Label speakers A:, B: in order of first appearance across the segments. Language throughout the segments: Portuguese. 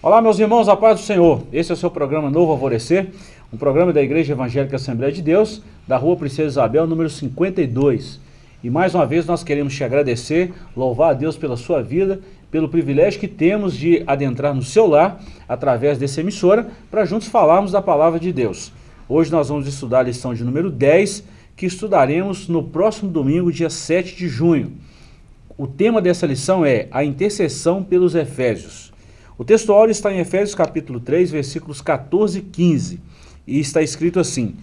A: Olá, meus irmãos, a paz do Senhor. Esse é o seu programa Novo Alvorecer, um programa da Igreja Evangélica Assembleia de Deus, da Rua Princesa Isabel, número 52. E mais uma vez nós queremos te agradecer, louvar a Deus pela sua vida, pelo privilégio que temos de adentrar no seu lar, através dessa emissora, para juntos falarmos da Palavra de Deus. Hoje nós vamos estudar a lição de número 10, que estudaremos no próximo domingo, dia 7 de junho. O tema dessa lição é a intercessão pelos Efésios. O texto áureo está em Efésios capítulo 3, versículos 14 e 15, e está escrito assim,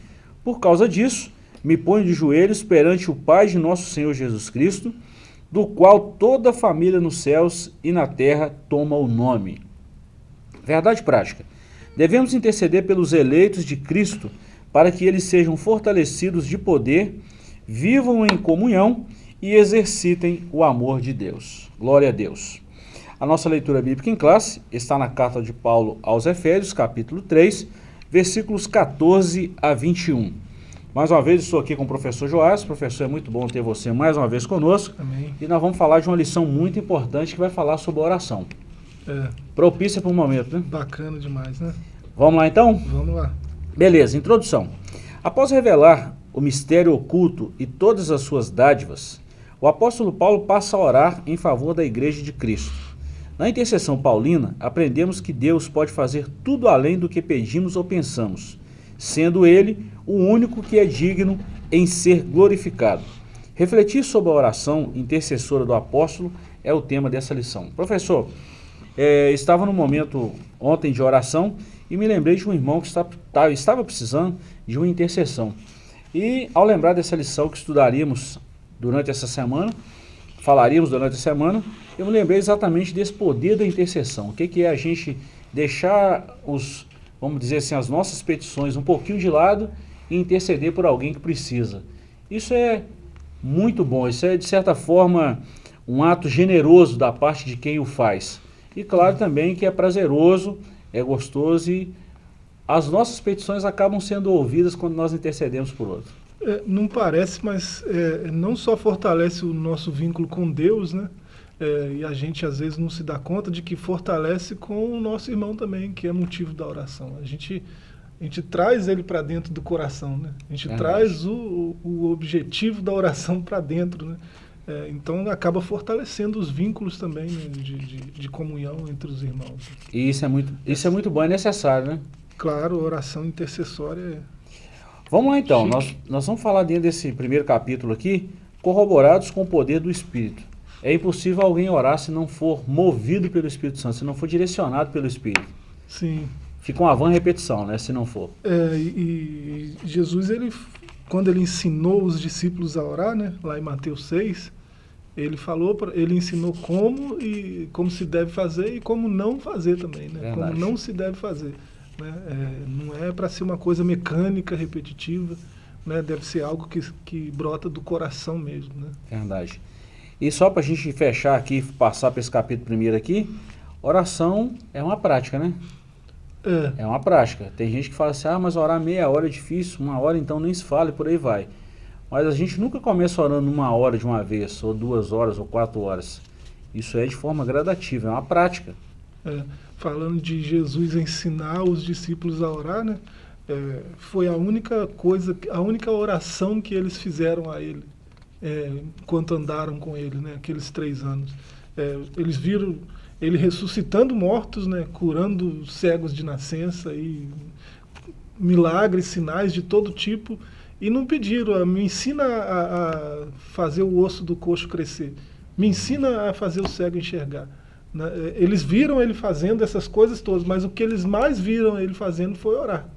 A: Por causa disso, me ponho de joelhos perante o Pai de nosso Senhor Jesus Cristo, do qual toda a família nos céus e na terra toma o nome. Verdade prática. Devemos interceder pelos eleitos de Cristo, para que eles sejam fortalecidos de poder, vivam em comunhão e exercitem o amor de Deus. Glória a Deus. A nossa leitura bíblica em classe está na carta de Paulo aos Efésios, capítulo 3, versículos 14 a 21. Mais uma vez estou aqui com o professor Joás. Professor, é muito bom ter você mais uma vez conosco.
B: Amém.
A: E nós vamos falar de uma lição muito importante que vai falar sobre oração.
B: É.
A: Propícia para o momento, né?
B: Bacana demais, né?
A: Vamos lá então?
B: Vamos lá.
A: Beleza, introdução. Após revelar o mistério oculto e todas as suas dádivas, o apóstolo Paulo passa a orar em favor da igreja de Cristo. Na intercessão paulina, aprendemos que Deus pode fazer tudo além do que pedimos ou pensamos, sendo Ele o único que é digno em ser glorificado. Refletir sobre a oração intercessora do apóstolo é o tema dessa lição. Professor, é, estava no momento ontem de oração e me lembrei de um irmão que estava, tá, estava precisando de uma intercessão. E ao lembrar dessa lição que estudaríamos durante essa semana, falaríamos durante a semana, eu me lembrei exatamente desse poder da intercessão. O que, que é a gente deixar os, vamos dizer assim, as nossas petições um pouquinho de lado e interceder por alguém que precisa. Isso é muito bom, isso é de certa forma um ato generoso da parte de quem o faz. E claro também que é prazeroso, é gostoso e as nossas petições acabam sendo ouvidas quando nós intercedemos por outro.
B: É, não parece, mas é, não só fortalece o nosso vínculo com Deus, né? É, e a gente às vezes não se dá conta de que fortalece com o nosso irmão também, que é motivo da oração. A gente, a gente traz ele para dentro do coração, né? A gente é traz o, o objetivo da oração para dentro, né? É, então acaba fortalecendo os vínculos também né, de, de, de, comunhão entre os irmãos.
A: E isso é muito, isso é muito bom, é necessário, né?
B: Claro, oração intercessória é
A: Vamos lá então, nós, nós vamos falar dentro desse primeiro capítulo aqui, corroborados com o poder do Espírito. É impossível alguém orar se não for movido pelo Espírito Santo, se não for direcionado pelo Espírito.
B: Sim.
A: Fica uma vã repetição, né, se não for.
B: É, e, e Jesus, ele, quando ele ensinou os discípulos a orar, né, lá em Mateus 6, ele falou, ele ensinou como e como se deve fazer e como não fazer também, né? Como não se deve fazer. Né? É, não é para ser uma coisa mecânica, repetitiva, né? deve ser algo que, que brota do coração mesmo. Né?
A: Verdade. E só para a gente fechar aqui, passar para esse capítulo primeiro aqui, oração é uma prática, né? É. é uma prática. Tem gente que fala assim, ah, mas orar meia hora é difícil, uma hora então nem se fala e por aí vai. Mas a gente nunca começa orando uma hora de uma vez, ou duas horas, ou quatro horas. Isso é de forma gradativa, é uma prática.
B: É falando de Jesus ensinar os discípulos a orar, né? É, foi a única coisa, a única oração que eles fizeram a ele, é, enquanto andaram com ele, né? Aqueles três anos. É, eles viram ele ressuscitando mortos, né? Curando cegos de nascença e milagres, sinais de todo tipo, e não pediram, ah, me ensina a, a fazer o osso do coxo crescer, me ensina a fazer o cego enxergar. Né? Eles viram ele fazendo essas coisas todas, mas o que eles mais viram ele fazendo foi orar.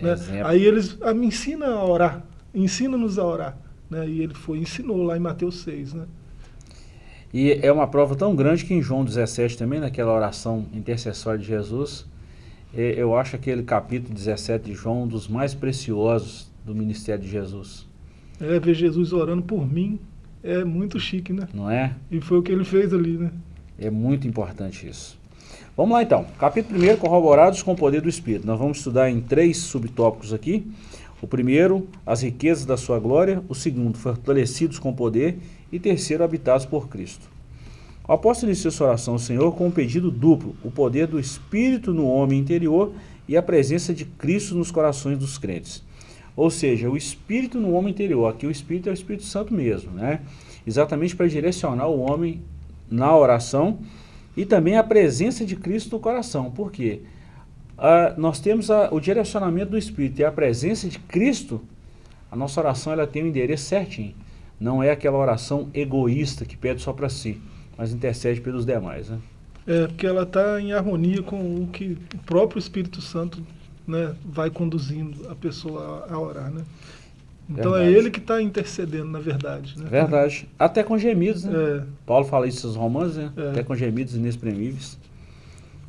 B: Né? Aí eles, ah, me ensina a orar, ensina-nos a orar. Né? E ele foi ensinou lá em Mateus 6. Né?
A: E é uma prova tão grande que em João 17 também, naquela oração intercessória de Jesus, eu acho aquele capítulo 17 de João um dos mais preciosos do ministério de Jesus.
B: É, ver Jesus orando por mim é muito chique, né?
A: Não é?
B: E foi o que ele fez ali, né?
A: É muito importante isso. Vamos lá então. Capítulo 1, corroborados com o poder do Espírito. Nós vamos estudar em três subtópicos aqui. O primeiro, as riquezas da sua glória. O segundo, fortalecidos com poder. E terceiro, habitados por Cristo. O apóstolo iniciou sua oração ao Senhor com um pedido duplo, o poder do Espírito no homem interior e a presença de Cristo nos corações dos crentes. Ou seja, o Espírito no homem interior, aqui o Espírito é o Espírito Santo mesmo, né? Exatamente para direcionar o homem na oração e também a presença de Cristo no coração. Por quê? Ah, nós temos a, o direcionamento do Espírito e a presença de Cristo, a nossa oração ela tem o um endereço certinho. Não é aquela oração egoísta que pede só para si, mas intercede pelos demais. Né?
B: É, porque ela está em harmonia com o que o próprio Espírito Santo né, vai conduzindo a pessoa a, a orar. Né? Então é verdade. é ele que está intercedendo, na verdade. Né?
A: Verdade. Até com gemidos, né? É. Paulo fala isso nos romanos, né? É. Até com gemidos inexprimíveis.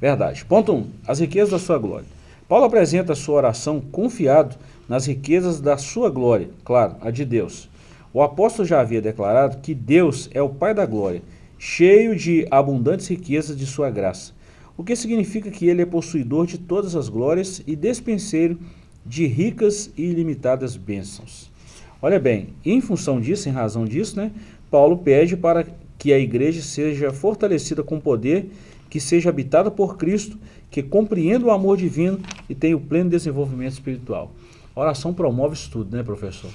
A: Verdade. Ponto 1. Um, as riquezas da sua glória. Paulo apresenta a sua oração confiado nas riquezas da sua glória, claro, a de Deus. O apóstolo já havia declarado que Deus é o Pai da glória, cheio de abundantes riquezas de sua graça, o que significa que ele é possuidor de todas as glórias e despenseiro de ricas e ilimitadas bênçãos. Olha bem, em função disso, em razão disso, né, Paulo pede para que a igreja seja fortalecida com poder, que seja habitada por Cristo, que compreenda o amor divino e tenha o pleno desenvolvimento espiritual. A oração promove isso tudo, né, professor?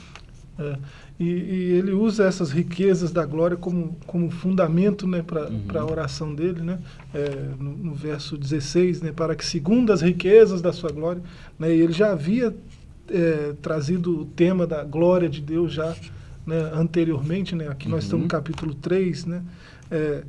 B: É, e, e, ele usa essas riquezas da glória como, como fundamento né, para uhum. a oração dele, né, é, no, no, verso 16, né, para que segundo as riquezas da sua glória, né, ele já havia é, trazido o tema da glória de Deus já né, anteriormente, né, aqui uhum. nós estamos no uhum. capítulo 3, né, é,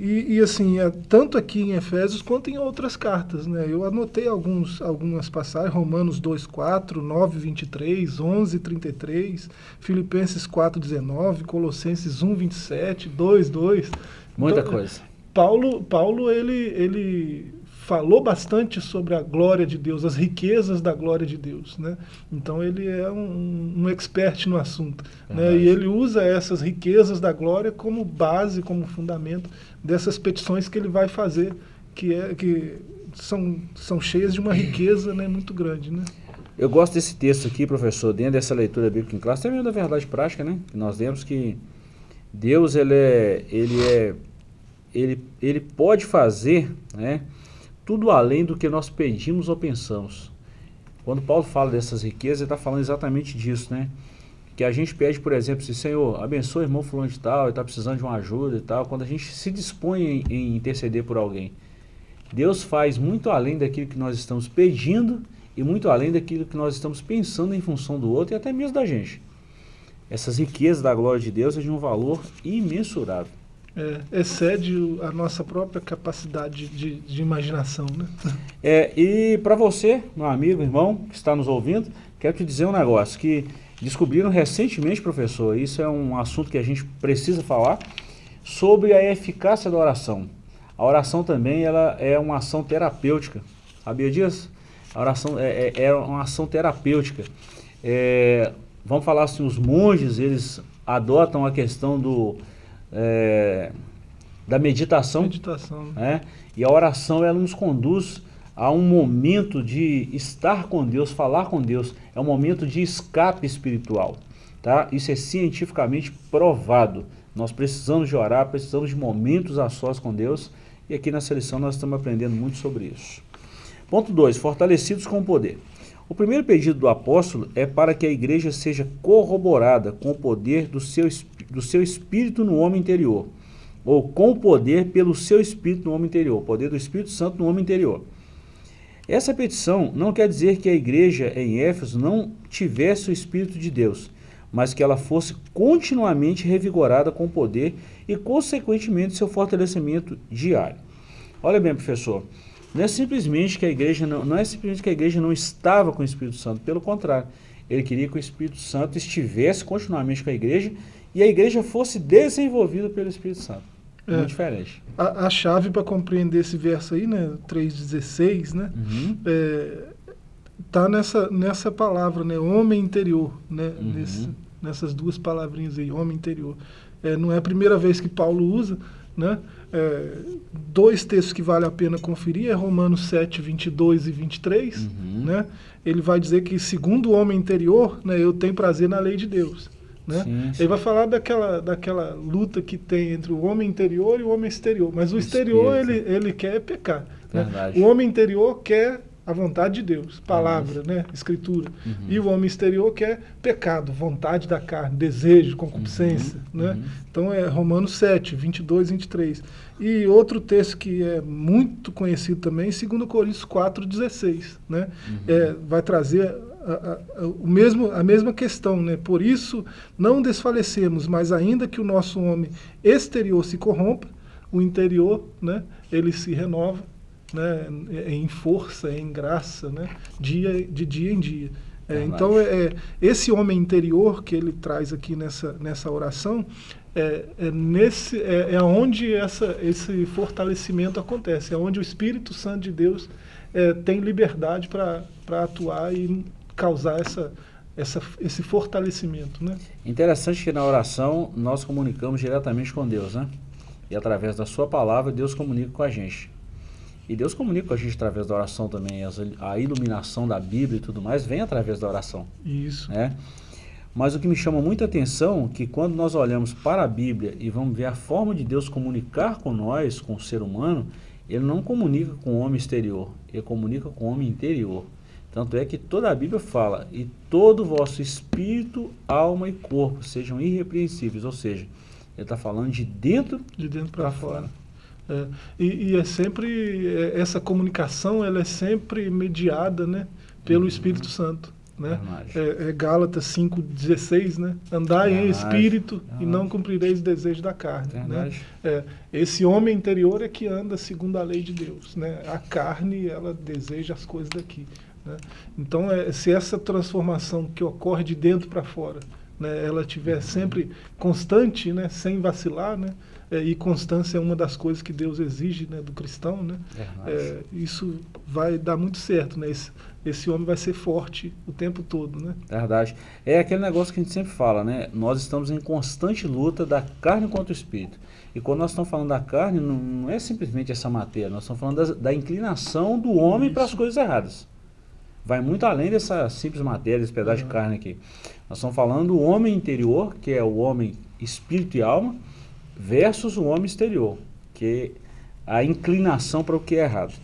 B: e, e, assim, é, tanto aqui em Efésios quanto em outras cartas, né, eu anotei alguns, algumas passagens, Romanos 2, 4, 9, 23, 11, 33, Filipenses 4, 19, Colossenses 1, 27, 2, 2.
A: Muita então, coisa.
B: Paulo, Paulo ele, ele falou bastante sobre a glória de Deus, as riquezas da glória de Deus. Né? Então ele é um, um expert no assunto. Né? E ele usa essas riquezas da glória como base, como fundamento dessas petições que ele vai fazer, que, é, que são, são cheias de uma riqueza né, muito grande. Né?
A: Eu gosto desse texto aqui, professor, dentro dessa leitura bíblica em classe, também da verdade prática, né? Nós vemos que Deus, ele é, ele é, ele, ele pode fazer, né? Tudo além do que nós pedimos ou pensamos. Quando Paulo fala dessas riquezas, ele está falando exatamente disso, né? Que a gente pede, por exemplo, se Senhor, abençoe o irmão fulano de tal, ele está precisando de uma ajuda e tal. Quando a gente se dispõe em, em interceder por alguém, Deus faz muito além daquilo que nós estamos pedindo e muito além daquilo que nós estamos pensando em função do outro e até mesmo da gente. Essas riquezas da glória de Deus é de um valor imensurável
B: é, excede a nossa própria capacidade de, de imaginação. Né?
A: É, e para você, meu amigo, irmão, que está nos ouvindo, quero te dizer um negócio, que descobriram recentemente, professor, isso é um assunto que a gente precisa falar, sobre a eficácia da oração. A oração também ela é uma ação terapêutica. Sabia disso? A oração é, é, é uma ação terapêutica. É, vamos falar assim, os monges, eles adotam a questão do é, da meditação.
B: Meditação.
A: Né? E a oração ela nos conduz a um momento de estar com Deus, falar com Deus. É um momento de escape espiritual. Tá? Isso é cientificamente provado. Nós precisamos de orar, precisamos de momentos a sós com Deus. E aqui na seleção nós estamos aprendendo muito sobre isso. Ponto 2. Fortalecidos com o poder. O primeiro pedido do apóstolo é para que a igreja seja corroborada com o poder do seu, do seu espírito no homem interior, ou com o poder pelo seu espírito no homem interior, o poder do Espírito Santo no homem interior. Essa petição não quer dizer que a igreja em Éfeso não tivesse o Espírito de Deus, mas que ela fosse continuamente revigorada com poder e, consequentemente, seu fortalecimento diário. Olha bem, professor, não é simplesmente que a igreja não, não é simplesmente que a igreja não estava com o Espírito Santo, pelo contrário, ele queria que o Espírito Santo estivesse continuamente com a igreja e a igreja fosse desenvolvida pelo Espírito Santo. É, Muito diferente.
B: A, a chave para compreender esse verso aí, né, 3,16, né, uhum. é, tá nessa, nessa palavra, né, homem interior, né, uhum. nesse, nessas duas palavrinhas aí, homem interior. É, não é a primeira vez que Paulo usa, né, é, dois textos que vale a pena conferir é Romanos 7, 22 e 23. Uhum. Né? Ele vai dizer que, segundo o homem interior, né, eu tenho prazer na lei de Deus. Né? Sim, sim. Ele vai falar daquela, daquela luta que tem entre o homem interior e o homem exterior. Mas o, o exterior, ele, ele quer pecar. Né? O homem interior quer a vontade de Deus, palavra, né, escritura. Uhum. E o homem exterior que é pecado, vontade da carne, desejo, concupiscência. Uhum. Né? Uhum. Então é Romanos 7, 22, 23. E outro texto que é muito conhecido também, 2 Coríntios 4, 16. Né? Uhum. É, vai trazer a, a, o mesmo, a mesma questão. Né? Por isso não desfalecemos, mas ainda que o nosso homem exterior se corrompa, o interior né, ele se renova né, em força, em graça, né, dia, de dia em dia. É, então, é, é, esse homem interior que ele traz aqui nessa, nessa oração, é, é, nesse, é, é onde essa, esse fortalecimento acontece, é onde o Espírito Santo de Deus é, tem liberdade para atuar e causar essa, essa, esse fortalecimento. Né?
A: Interessante que na oração nós comunicamos diretamente com Deus, né? E através da sua palavra, Deus comunica com a gente. E Deus comunica com a gente através da oração também. A iluminação da Bíblia e tudo mais vem através da oração.
B: Isso.
A: Né? Mas o que me chama muita atenção é que quando nós olhamos para a Bíblia e vamos ver a forma de Deus comunicar com nós, com o ser humano, ele não comunica com o homem exterior, ele comunica com o homem interior. Tanto é que toda a Bíblia fala, e todo o vosso espírito, alma e corpo sejam irrepreensíveis, ou seja, ele está falando de dentro,
B: de dentro para fora. fora. É, e, e, é sempre, é, essa comunicação ela é sempre mediada né, pelo uhum. Espírito Santo. Né? É, é Gálatas 5,16, né? Andai em espírito e não cumprireis o desejo da carne. Né? É, esse homem interior é que anda segundo a lei de Deus. Né? A carne, ela deseja as coisas daqui. Né? Então, é, se essa transformação que ocorre de dentro para fora, né, ela estiver sempre constante, né, sem vacilar, né, é, e constância é uma das coisas que Deus exige né, do cristão, né? É, isso vai dar muito certo, né? Esse, esse homem vai ser forte o tempo todo, né?
A: Verdade. É aquele negócio que a gente sempre fala, né? Nós estamos em constante luta da carne contra o espírito. E quando nós estamos falando da carne, não, não é simplesmente essa matéria, nós estamos falando da, da inclinação do homem para as coisas erradas. Vai muito além dessa simples matéria, esse pedaço uhum. de carne aqui. Nós estamos falando do homem interior, que é o homem espírito e alma, versus o homem exterior, que é a inclinação para o que é errado.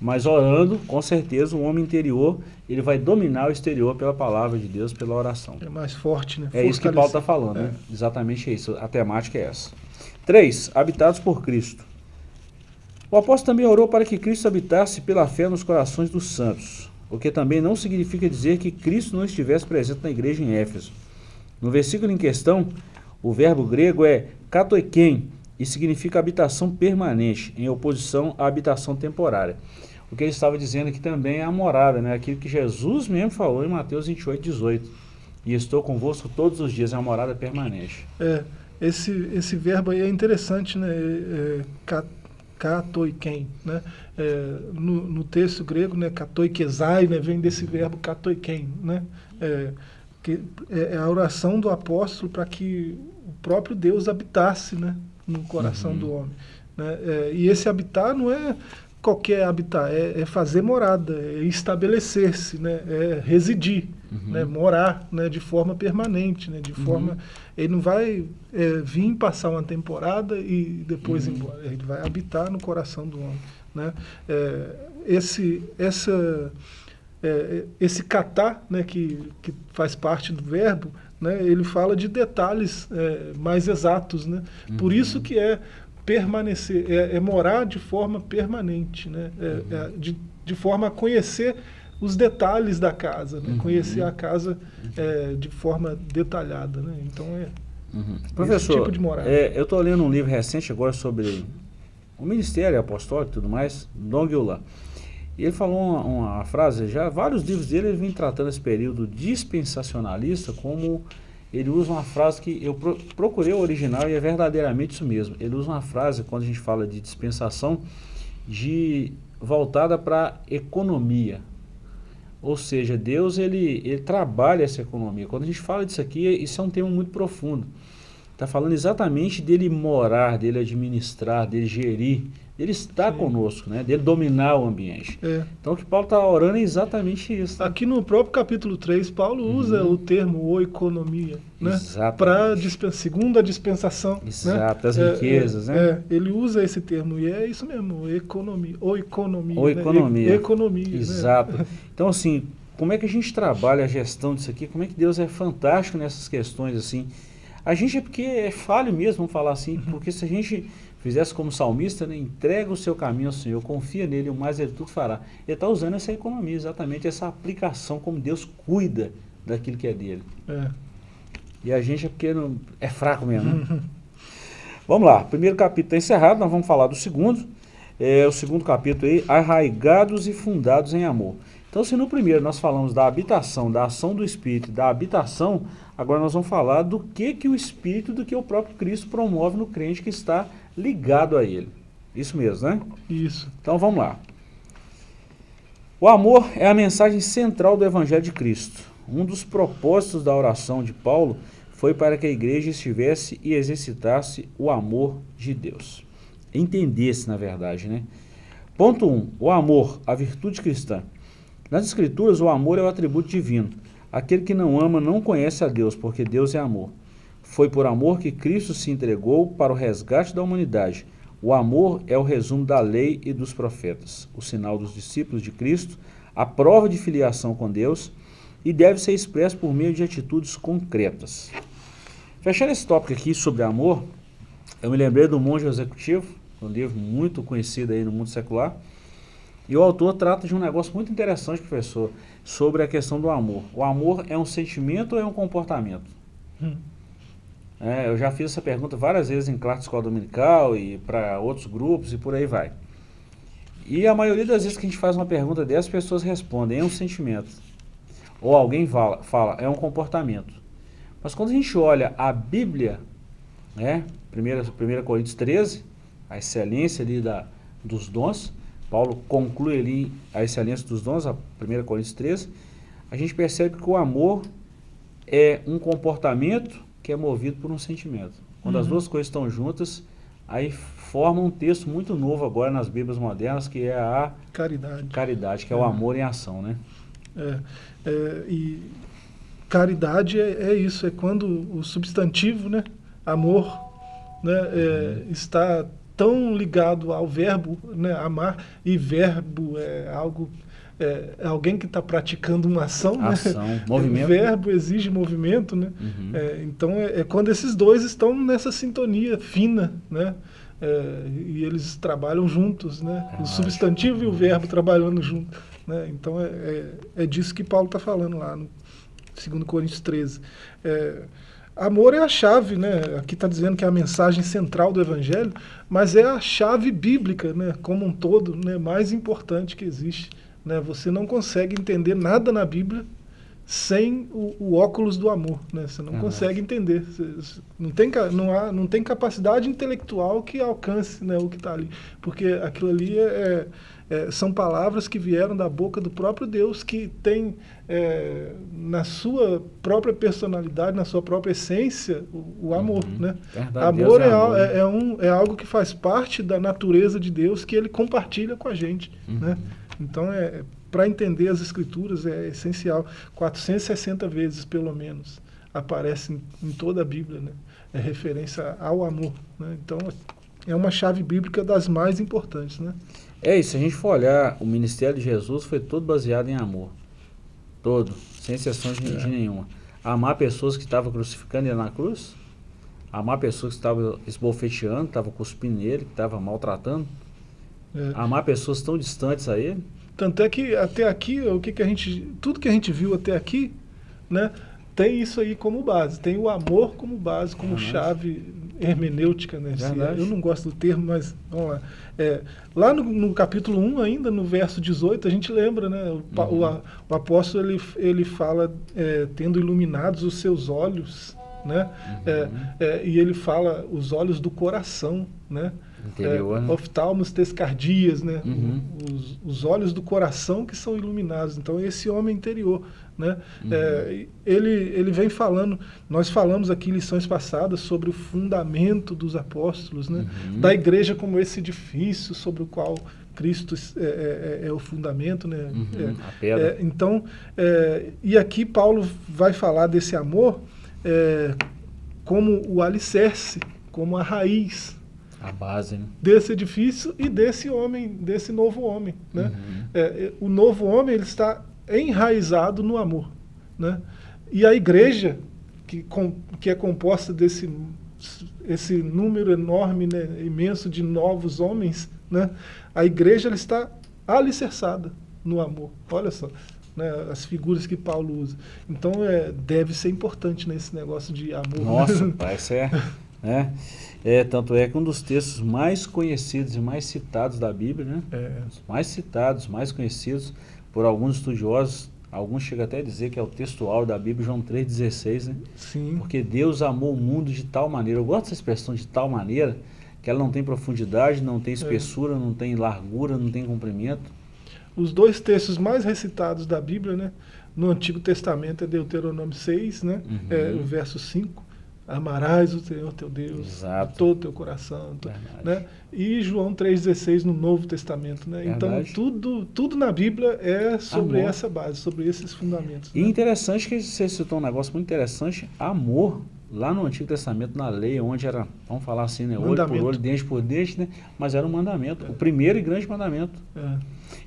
A: Mas orando, com certeza, o homem interior, ele vai dominar o exterior pela palavra de Deus, pela oração.
B: É mais forte, né?
A: É isso que Paulo está falando, é. né? Exatamente isso. A temática é essa. 3. Habitados por Cristo. O apóstolo também orou para que Cristo habitasse pela fé nos corações dos santos, o que também não significa dizer que Cristo não estivesse presente na igreja em Éfeso. No versículo em questão, o verbo grego é katoiken e significa habitação permanente, em oposição à habitação temporária. O que ele estava dizendo aqui também é a morada, né? aquilo que Jesus mesmo falou em Mateus 28, 18. E estou convosco todos os dias, é uma morada permanente.
B: É, esse, esse verbo aí é interessante, né? É, é, katoiken, né? É, no, no, texto grego, né? Katoikezai, né? Vem desse verbo katoiken, né? É, que é, é a oração do apóstolo para que o próprio Deus habitasse né, no coração uhum. do homem. Né? É, e esse habitar não é qualquer habitar, é, é fazer morada, é estabelecer-se, né? é residir, uhum. né? morar né? de forma permanente, né? de uhum. forma... Ele não vai é, vir passar uma temporada e depois ir uhum. embora, ele vai habitar no coração do homem. Né? É, esse, essa, é, esse catar, né? que, que faz parte do verbo, né, ele fala de detalhes é, mais exatos. Né? Uhum. Por isso que é permanecer, é, é morar de forma permanente, né? É, uhum. É, de, de forma a conhecer os detalhes da casa, né? uhum. conhecer a casa é, de forma detalhada. Né? Então é
A: uhum. Professor, tipo de morada. É, eu estou lendo um livro recente agora sobre o ministério apostólico e tudo mais, Dong Yulan. E ele falou uma, uma, frase, já vários livros dele ele vem tratando esse período dispensacionalista como ele usa uma frase que eu pro, procurei o original e é verdadeiramente isso mesmo. Ele usa uma frase, quando a gente fala de dispensação, de voltada para economia. Ou seja, Deus ele, ele trabalha essa economia. Quando a gente fala disso aqui, isso é um tema muito profundo. Está falando exatamente dele morar, dele administrar, dele gerir ele está Sim. conosco, né? dele dominar o ambiente. É. Então o que Paulo está orando é exatamente isso.
B: Né? Aqui no próprio capítulo 3, Paulo uhum. usa o termo o economia, né? Para segundo a dispensação.
A: Né? Exato, né? as riquezas,
B: é,
A: né?
B: É, ele usa esse termo e é isso mesmo, economia, ou economia.
A: Ou economia.
B: Né? E, economia. Né?
A: Exato. Né? Então assim, como é que a gente trabalha a gestão disso aqui? Como é que Deus é fantástico nessas questões assim? A gente é porque é falho mesmo, falar assim, uhum. porque se a gente fizesse como salmista, né, entrega o seu caminho ao Senhor, confia nele, o mais ele tudo fará. Ele está usando essa economia, exatamente essa aplicação, como Deus cuida daquilo que é dele. É. E a gente é porque não, é fraco mesmo. Né? vamos lá, primeiro capítulo está encerrado, nós vamos falar do segundo. É, o segundo capítulo aí, arraigados e fundados em amor. Então, se no primeiro nós falamos da habitação, da ação do Espírito, da habitação, agora nós vamos falar do que, que o Espírito, do que o próprio Cristo promove no crente que está ligado a ele. Isso mesmo, né?
B: Isso.
A: Então vamos lá. O amor é a mensagem central do Evangelho de Cristo. Um dos propósitos da oração de Paulo foi para que a igreja estivesse e exercitasse o amor de Deus. Entendesse, na verdade, né? Ponto 1. Um, o amor, a virtude cristã. Nas Escrituras, o amor é o atributo divino. Aquele que não ama não conhece a Deus, porque Deus é amor. Foi por amor que Cristo se entregou para o resgate da humanidade. O amor é o resumo da lei e dos profetas, o sinal dos discípulos de Cristo, a prova de filiação com Deus e deve ser expresso por meio de atitudes concretas. Fechando esse tópico aqui sobre amor, eu me lembrei do Monge Executivo, um livro muito conhecido aí no mundo secular, e o autor trata de um negócio muito interessante, professor, sobre a questão do amor. O amor é um sentimento ou é um comportamento? Hum. É, eu já fiz essa pergunta várias vezes em classe escola dominical e para outros grupos e por aí vai. E a maioria das vezes que a gente faz uma pergunta dessas, as pessoas respondem, é um sentimento. Ou alguém fala, fala, é um comportamento. Mas quando a gente olha a Bíblia, né, 1, Coríntios 13, a excelência ali da, dos dons, Paulo conclui ali a excelência dos dons, a 1 Coríntios 13, a gente percebe que o amor é um comportamento que é movido por um sentimento. Quando uhum. as duas coisas estão juntas, aí forma um texto muito novo agora nas Bíblias modernas, que é a
B: caridade,
A: caridade que é, é o amor em ação, né?
B: É, é e caridade é, é, isso, é quando o substantivo, né, amor, né, é, uhum. está tão ligado ao verbo, né, amar, e verbo é algo é, alguém que está praticando uma ação,
A: né? ação
B: né?
A: movimento.
B: O verbo exige movimento, né? Uhum. É, então é, é, quando esses dois estão nessa sintonia fina, né? É, e eles trabalham juntos, né? Ah, o substantivo e o verbo trabalhando juntos. Né? Então é, é, é, disso que Paulo está falando lá no 2 Coríntios 13. É, amor é a chave, né? Aqui está dizendo que é a mensagem central do Evangelho, mas é a chave bíblica, né? Como um todo, né? Mais importante que existe. Né? Você não consegue entender nada na Bíblia sem o, o óculos do amor. Né? Você não uhum. consegue entender. Você, não, tem, não, há, não tem capacidade intelectual que alcance né, o que está ali. Porque aquilo ali é, é, são palavras que vieram da boca do próprio Deus, que tem é, na sua própria personalidade, na sua própria essência, o, o amor. Uhum. Né? Verdade, amor, é, amor é, é, um, é algo que faz parte da natureza de Deus que ele compartilha com a gente. Uhum. Né? Então, é, para entender as escrituras é essencial. 460 vezes, pelo menos, aparece em, em toda a Bíblia, né? É referência ao amor. Né? Então, é uma chave bíblica das mais importantes, né?
A: É isso, se a gente for olhar, o ministério de Jesus foi todo baseado em amor. Todo, sem exceção de, é. de nenhuma. Amar pessoas que estavam crucificando ele na cruz, amar pessoas que estavam esbofeteando, estavam cuspindo nele, que estavam maltratando, é. Amar pessoas tão distantes a ele.
B: Tanto é que até aqui, o que, que a gente. Tudo que a gente viu até aqui, né? Tem isso aí como base, tem o amor como base, como chave hermenêutica, né? eu não gosto do termo, mas vamos lá. É, lá no, no, capítulo 1, ainda no verso 18, a gente lembra, né? O, uhum. o, o apóstolo ele, ele fala, é, tendo iluminados os seus olhos, né? Uhum. É, é, e ele fala os olhos do coração, né?
A: Interior,
B: é,
A: né?
B: oftalmos tescardias, né?
A: Uhum.
B: Os, os olhos do coração que são iluminados. Então, esse homem interior, né?
A: Uhum.
B: É, ele, ele vem falando, nós falamos aqui em lições passadas sobre o fundamento dos apóstolos, né?
A: Uhum.
B: Da igreja como esse edifício sobre o qual Cristo é, é, é, é o fundamento, né?
A: Uhum,
B: É,
A: a pedra.
B: é, então, é, e aqui Paulo vai falar desse amor como o alicerce, como a raiz
A: A base, né?
B: desse edifício e desse homem, desse novo homem. Né?
A: Uhum.
B: É, o novo homem ele está enraizado no amor. Né? E a igreja, que, com, que é composta desse esse número enorme, né, imenso de novos homens, né? a igreja ela está alicerçada no amor. Olha só, né, as figuras que Paulo usa. Então é, deve ser importante nesse negócio de amor.
A: Nossa, parece é, né? É, tanto é que um dos textos mais conhecidos e mais citados da Bíblia, né?
B: É,
A: mais citados, mais conhecidos por alguns estudiosos, alguns chegam até a dizer que é o textual da Bíblia, João 3,16, né?
B: sim.
A: Porque Deus amou o mundo de tal maneira, eu gosto dessa expressão de tal maneira, que ela não tem profundidade, não tem espessura, não tem largura, não tem comprimento.
B: Os dois textos mais recitados da Bíblia, né? No Antigo Testamento é Deuteronômio 6, né?
A: Uhum.
B: É, o verso 5. Amarás o Senhor teu Deus
A: Exato.
B: de todo o teu coração. Né? E João 3,16 no Novo Testamento. Né? Então, tudo, tudo na Bíblia é sobre
A: Amor.
B: essa base, sobre esses fundamentos.
A: E
B: né?
A: interessante que você citou um negócio muito interessante, amor, lá no Antigo Testamento, na lei, onde era, vamos falar assim, né, olho por olho, dente por dente, né, mas era um mandamento, o primeiro e grande mandamento.
B: É,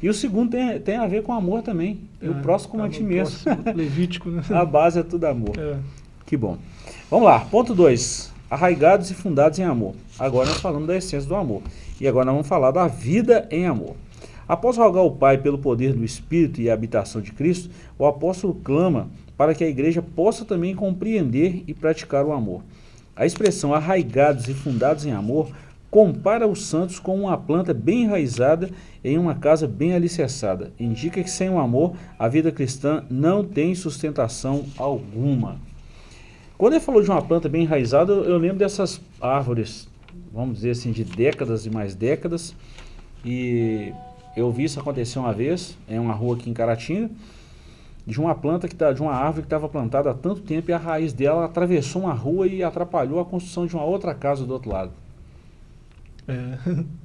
A: E o segundo tem, tem a ver com amor também, e o
B: é,
A: próximo como a
B: tá
A: ti mesmo.
B: Levítico, né?
A: a base é tudo amor.
B: É,
A: Que bom. Vamos lá, ponto 2. Arraigados e fundados em amor. Agora nós falamos da essência do amor. E agora nós vamos falar da vida em amor. Após rogar ao Pai pelo poder do Espírito e a habitação de Cristo, o apóstolo clama para que a igreja possa também compreender e praticar o amor. A expressão arraigados e fundados em amor compara os santos com uma planta bem enraizada em uma casa bem alicerçada. Indica que sem o amor, a vida cristã não tem sustentação alguma. Quando ele falou de uma planta bem enraizada, eu, eu lembro dessas árvores, vamos dizer assim, de décadas e mais décadas. E eu vi isso acontecer uma vez, em uma rua aqui em Caratinga, de uma planta que tá, de uma árvore que estava plantada há tanto tempo e a raiz dela atravessou uma rua e atrapalhou a construção de uma outra casa do outro lado.
B: é.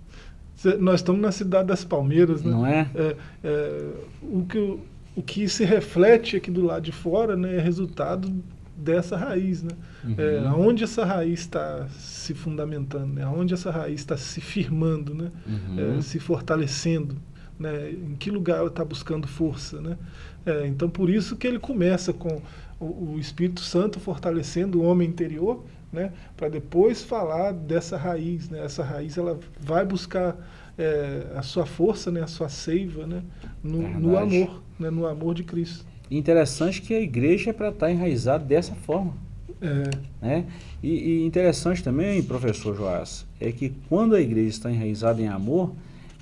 B: Cê- Nós estamos na cidade das Palmeiras, né?
A: Não é?
B: É, é, o, que, o que se reflete aqui do lado de fora né, é resultado dessa raiz. Né? É,
A: Uhum.
B: aonde essa raiz está se fundamentando, né? aonde essa raiz está se firmando, né?
A: Uhum.
B: É, se fortalecendo, né? em que lugar ela está buscando força. Né? É, então, por isso que ele começa com o, o Espírito Santo fortalecendo o homem interior, né? para depois falar dessa raiz. Né? Essa raiz ela vai buscar é, a sua força, né? a sua seiva né? no, no amor, né? no amor de Cristo.
A: Interessante que a igreja é para estar enraizada dessa forma.
B: É,
A: Né? E, e interessante também, professor Joás, é que quando a igreja está enraizada em amor,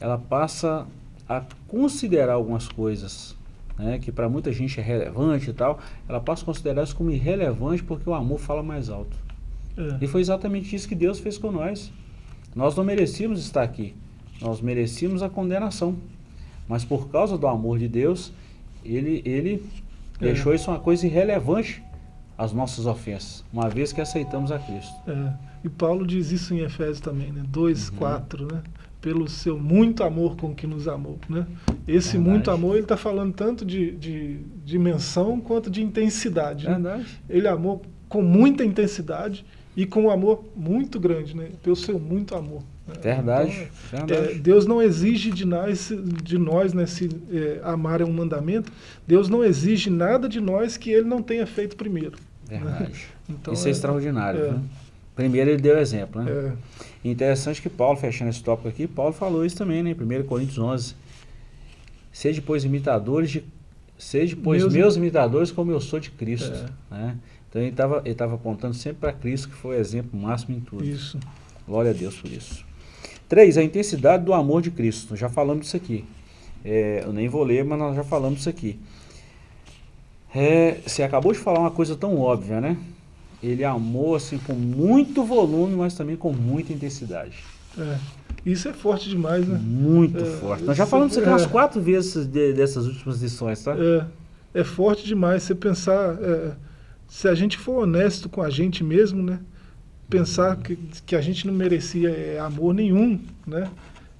A: ela passa a considerar algumas coisas né, que para muita gente é relevante e tal, ela passa a considerar isso como irrelevante porque o amor fala mais alto.
B: é,
A: E foi exatamente isso que Deus fez com nós. Nós não merecíamos estar aqui, nós merecíamos a condenação. Mas por causa do amor de Deus, Ele, ele
B: É.
A: deixou isso uma coisa irrelevante às nossas ofensas, uma vez que aceitamos a Cristo.
B: é. E Paulo diz isso em Efésios também, né? 2,
A: Uhum.
B: 4, né? Pelo seu muito amor com que nos amou, né? Esse
A: Verdade.
B: muito amor, ele está falando tanto de, de dimensão quanto de intensidade. né?
A: Verdade.
B: Ele amou com muita intensidade e com um amor muito grande, né? Pelo seu muito amor. né?
A: Verdade.
B: Então,
A: verdade.
B: é, Deus não exige de nós, de nós né, se é, amar é um mandamento. Deus não exige nada de nós que Ele não tenha feito primeiro.
A: Verdade.
B: Então,
A: Isso é,
B: é-
A: extraordinário.
B: é.
A: viu? Primeiro ele deu exemplo. Né?
B: É,
A: Interessante que Paulo, fechando esse tópico aqui, Paulo falou isso também, né? Em 1 Coríntios 11. Seja, pois, imitadores de... Seja, pois,
B: Meus-
A: meus, imitadores como eu sou de Cristo.
B: É.
A: Né? Então ele estava ele tava apontando sempre para Cristo, que foi o exemplo máximo em tudo.
B: isso.
A: Glória a Deus por isso. 3. A intensidade do amor de Cristo. Já falamos disso aqui. É, eu nem vou ler, mas nós já falamos disso aqui. É, você acabou de falar uma coisa tão óbvia, né? Ele amou assim com muito volume, mas também com muita intensidade.
B: É. Isso é forte demais, né?
A: Muito é, forte. Nós já falamos isso aqui é, umas quatro vezes de, dessas últimas lições, tá?
B: É, é forte demais você pensar, é, se a gente for honesto com a gente mesmo, né? Pensar que, que a gente não merecia é, amor nenhum, né?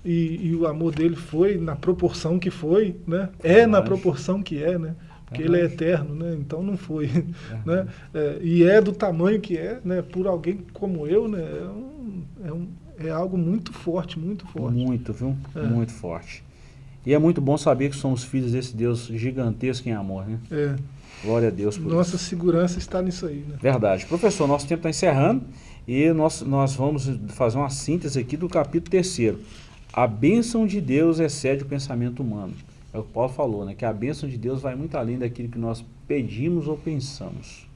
B: E, e, o amor dele foi na proporção que foi, né? É na proporção que é, né? Porque ele é eterno, né? Então não foi, né? É, e é do tamanho que é, né? Por alguém como eu, né? É, um, é, um, é algo muito forte, muito forte.
A: Muito, viu? É. Muito forte. E é muito bom saber que somos filhos desse Deus gigantesco em amor, né?
B: É.
A: Glória a Deus
B: por Nossa isso. segurança está nisso aí, né?
A: Verdade. Professor, nosso tempo está encerrando e nós, nós vamos fazer uma síntese aqui do capítulo terceiro. A bênção de Deus excede o pensamento humano. É o que Paulo falou, né? Que a bênção de Deus vai muito além daquilo que nós pedimos ou pensamos.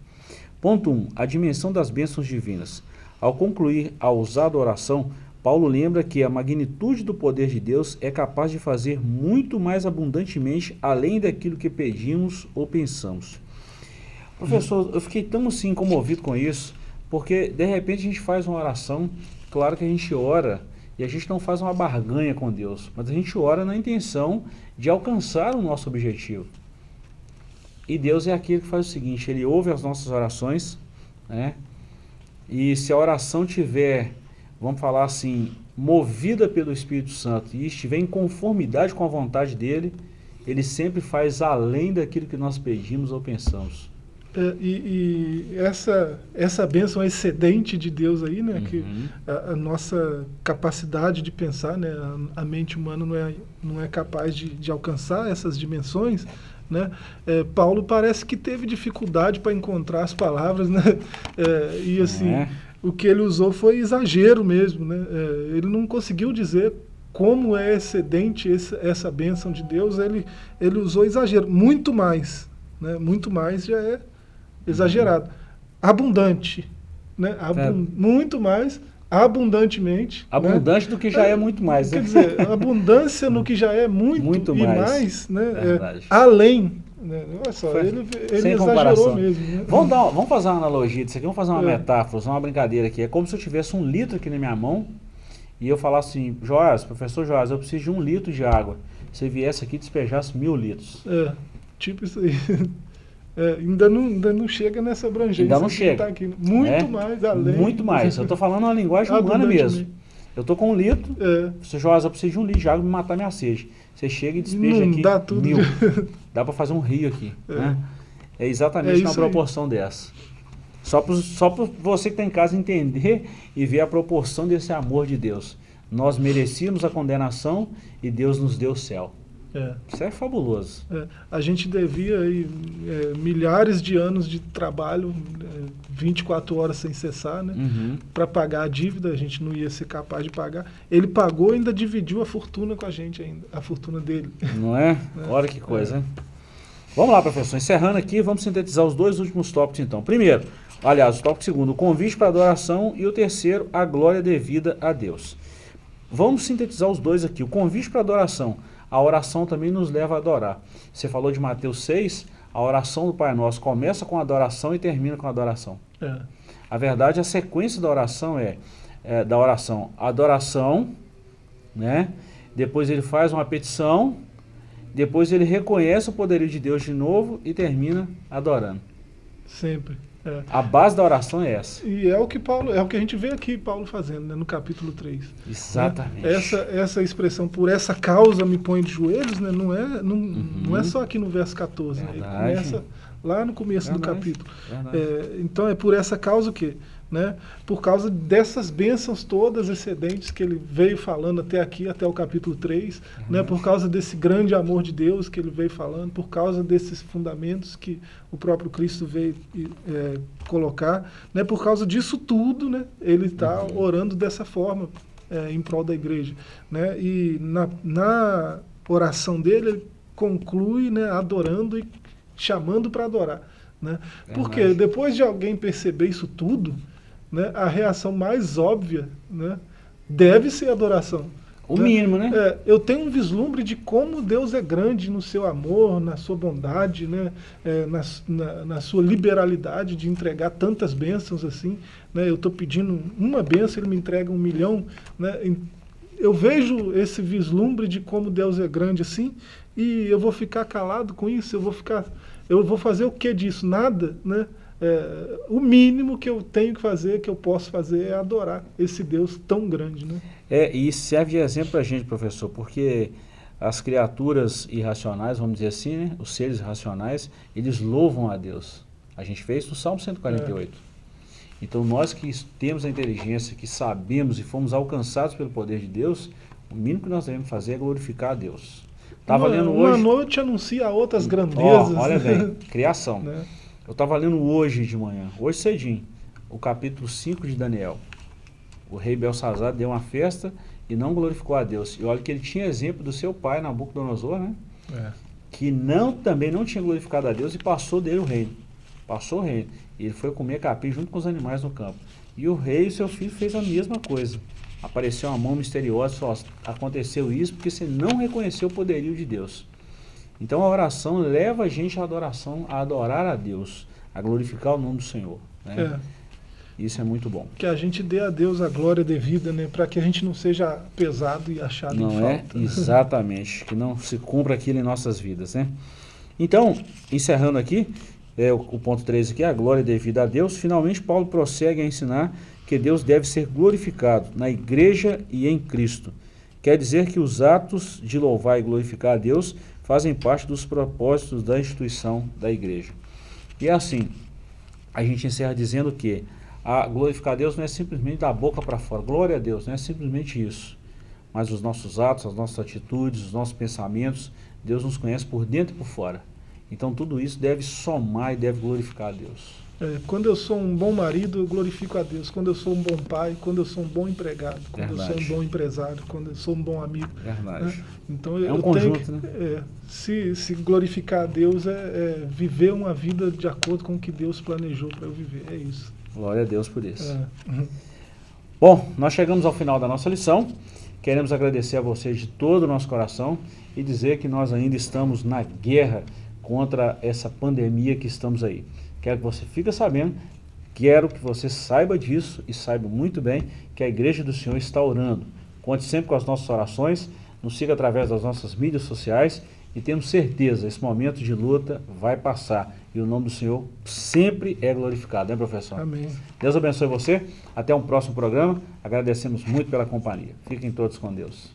A: Ponto 1. Um, a dimensão das bênçãos divinas. Ao concluir a usada oração, Paulo lembra que a magnitude do poder de Deus é capaz de fazer muito mais abundantemente além daquilo que pedimos ou pensamos. Professor, eu fiquei tão assim comovido com isso, porque de repente a gente faz uma oração, claro que a gente ora, e a gente não faz uma barganha com Deus, mas a gente ora na intenção de alcançar o nosso objetivo. E Deus é aquele que faz o seguinte, Ele ouve as nossas orações, né? E se a oração tiver, vamos falar assim, movida pelo Espírito Santo e estiver em conformidade com a vontade dEle, Ele sempre faz além daquilo que nós pedimos ou pensamos.
B: É, e, e, essa, essa bênção excedente de Deus aí, né, uhum. que a, a, nossa capacidade de pensar, né, a, a, mente humana não é, não é capaz de, de alcançar essas dimensões, né, é, Paulo parece que teve dificuldade para encontrar as palavras, né, é, e assim. O que ele usou foi exagero mesmo, né, é, ele não conseguiu dizer como é excedente esse, essa bênção de Deus, ele, ele usou exagero, muito mais, né, muito mais já é exagerado. Abundante. Né? É. Muito mais, abundantemente. Né?
A: Abundante
B: né?
A: do que já é, é muito mais.
B: Né? Quer dizer, abundância no que já é muito, muito e mais, mais né? É, além. Né? Olha só, Foi, ele, ele sem comparação. mesmo. Né?
A: Vamos, dar, vamos fazer uma analogia disso aqui, vamos fazer uma é. metáfora, uma brincadeira aqui. É como se eu tivesse um litro aqui na minha mão e eu falasse assim, Joás, professor Joás, eu preciso de um litro de água. Se viesse aqui e despejasse mil litros.
B: É, tipo isso aí. É, ainda, não, ainda não chega nessa abrangência.
A: Ainda não chega. Tá
B: aqui. Muito é, mais além.
A: Muito mais. Eu estou falando uma linguagem humana mesmo. Eu estou com um litro, é. você Joás, eu preciso de um litro de água para matar minha sede. Você chega e despeja não aqui
B: dá tudo
A: mil. dá para fazer um rio aqui. É, né? é exatamente é uma proporção aí. dessa. Só para só você que está em casa entender e ver a proporção desse amor de Deus. Nós merecíamos a condenação e Deus nos deu o céu. É. Isso é fabuloso.
B: É. A gente devia aí, é, milhares de anos de trabalho, 24 horas sem cessar, né? Uhum. Para pagar a dívida, a gente não ia ser capaz de pagar. Ele pagou e ainda dividiu a fortuna com a gente ainda, a fortuna dele.
A: Não é? é. Olha que coisa? Vamos lá, professor. Encerrando aqui, vamos sintetizar os dois últimos tópicos, então. Primeiro, aliás, o tópico segundo, o convite para adoração e o terceiro, a glória devida a Deus. Vamos sintetizar os dois aqui. O convite para adoração a oração também nos leva a adorar. Você falou de Mateus 6, a oração do Pai Nosso começa com a adoração e termina com a adoração. É. A verdade, a sequência da oração é, é, da oração, adoração, né? depois ele faz uma petição, depois ele reconhece o poderio de Deus de novo e termina adorando.
B: Sempre. É.
A: A base da oração é essa.
B: E é o que Paulo, é o que a gente vê aqui Paulo fazendo, né, no capítulo 3.
A: Exatamente.
B: Né? Essa, essa expressão, por essa causa me põe de joelhos, né, não, é, não, uhum. não é só aqui no verso 14. Né? começa lá no começo Verdade. do capítulo. É, então é por essa causa o quê? Né, por causa dessas bênçãos todas excedentes que ele veio falando até aqui, até o capítulo 3, uhum. né, por causa desse grande amor de Deus que ele veio falando, por causa desses fundamentos que o próprio Cristo veio é, colocar, né, por causa disso tudo, né, ele está uhum. orando dessa forma é, em prol da igreja. Né, e na, na oração dele, ele conclui né, adorando e chamando para adorar. Né? Porque depois de alguém perceber isso tudo, né, a reação mais óbvia né, deve ser adoração.
A: O né? mínimo, né?
B: É, eu tenho um vislumbre de como Deus é grande no seu amor, na sua bondade, né? É, na, na, na, sua liberalidade de entregar tantas bênçãos assim. Né? Eu estou pedindo uma bênção, ele me entrega um milhão. Né? eu vejo esse vislumbre de como Deus é grande assim, e eu vou ficar calado com isso, eu vou ficar, eu vou fazer o que disso? Nada, né? É, o mínimo que eu tenho que fazer, que eu posso fazer, é adorar esse Deus tão grande. Né?
A: É, e serve de exemplo para a gente, professor, porque as criaturas irracionais, vamos dizer assim, né, os seres racionais, eles louvam a Deus. A gente fez no Salmo 148. É. Então nós que temos a inteligência, que sabemos e fomos alcançados pelo poder de Deus, o mínimo que nós devemos fazer é glorificar a Deus.
B: Estava lendo hoje... Uma noite anuncia outras grandezas.
A: Oh, olha bem, criação. né? Eu estava lendo hoje de manhã, hoje cedinho, o capítulo 5 de Daniel. O rei Belsazar deu uma festa e não glorificou a Deus. E olha que ele tinha exemplo do seu pai, Nabucodonosor, né? É. Que não, também não tinha glorificado a Deus e passou dele o reino. Passou o reino. E ele foi comer capim junto com os animais no campo. E o rei e seu filho fez a mesma coisa. Apareceu uma mão misteriosa, só aconteceu isso porque você não reconheceu o poderio de Deus. Então a oração leva a gente à adoração, a adorar a Deus, a glorificar o nome do Senhor. Né? É. Isso é muito bom.
B: Que a gente dê a Deus a glória devida, né? Para que a gente não seja pesado e achado
A: não
B: em
A: é?
B: falta.
A: Né? Exatamente. que não se cumpra aquilo em nossas vidas, né? Então, encerrando aqui, é, o, o ponto 13 aqui, a glória devida a Deus. Finalmente, Paulo prossegue a ensinar que Deus deve ser glorificado na igreja e em Cristo. Quer dizer que os atos de louvar e glorificar a Deus fazem parte dos propósitos da instituição da igreja. E assim, a gente encerra dizendo que a glorificar a Deus não é simplesmente da boca para fora, glória a Deus, não é simplesmente isso. Mas os nossos atos, as nossas atitudes, os nossos pensamentos, Deus nos conhece por dentro e por fora. Então tudo isso deve somar e deve glorificar a Deus.
B: É, quando eu sou um bom marido, eu glorifico a Deus. Quando eu sou um bom pai, quando eu sou um bom empregado, quando Verdade. eu sou um bom empresário, quando eu sou um bom amigo.
A: Verdade. Né?
B: Então é eu um conjunto, que, né? É, se, se glorificar a Deus é, é, viver uma vida de acordo com o que Deus planejou para eu viver. É isso.
A: Glória a Deus por isso. É. Uhum. Bom, nós chegamos ao final da nossa lição. Queremos agradecer a vocês de todo o nosso coração e dizer que nós ainda estamos na guerra contra essa pandemia que estamos aí. Quero que você fique sabendo, quero que você saiba disso e saiba muito bem que a Igreja do Senhor está orando. Conte sempre com as nossas orações, nos siga através das nossas mídias sociais e temos certeza, esse momento de luta vai passar e o nome do Senhor sempre é glorificado, né professor?
B: Amém.
A: Deus abençoe você, até um próximo programa, agradecemos muito pela companhia. Fiquem todos com Deus.